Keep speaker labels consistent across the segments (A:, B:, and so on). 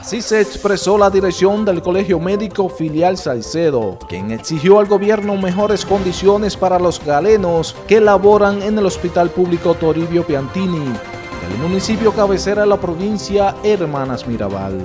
A: Así se expresó la dirección del Colegio Médico Filial Salcedo, quien exigió al gobierno mejores condiciones para los galenos que laboran en el Hospital Público Toribio Piantini, del municipio cabecera de la provincia Hermanas Mirabal.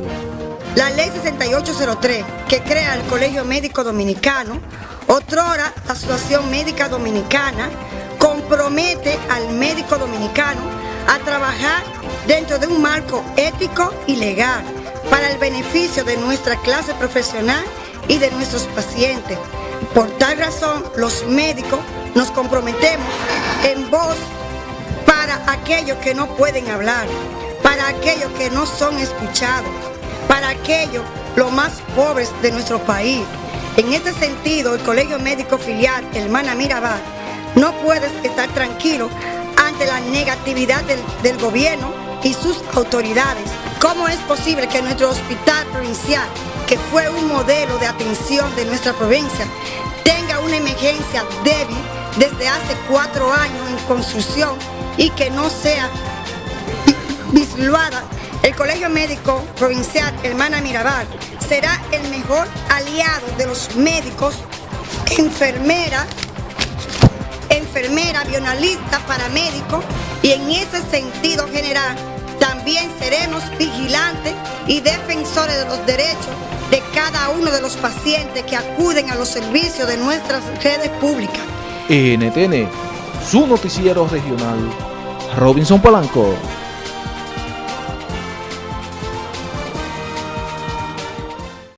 B: La ley 6803, que crea el Colegio Médico Dominicano, otrora la Asociación Médica Dominicana, compromete al médico dominicano a trabajar dentro de un marco ético y legal para el beneficio de nuestra clase profesional y de nuestros pacientes. Por tal razón, los médicos nos comprometemos en voz para aquellos que no pueden hablar, para aquellos que no son escuchados, para aquellos los más pobres de nuestro país. En este sentido, el Colegio Médico Filial Hermana Mirabal no puede estar tranquilo ante la negatividad del, del gobierno y sus autoridades. ¿Cómo es posible que nuestro hospital provincial, que fue un modelo de atención de nuestra provincia, tenga una emergencia débil desde hace cuatro años en construcción y que no sea visluada el Colegio Médico Provincial Hermana Mirabal será el mejor aliado de los médicos, enfermeras, enfermera, bionalista, paramédico y en ese sentido general también seremos vigilantes y defensores de los derechos de cada uno de los pacientes que acuden a los servicios de nuestras redes públicas.
A: NTN, su noticiero regional, Robinson Polanco.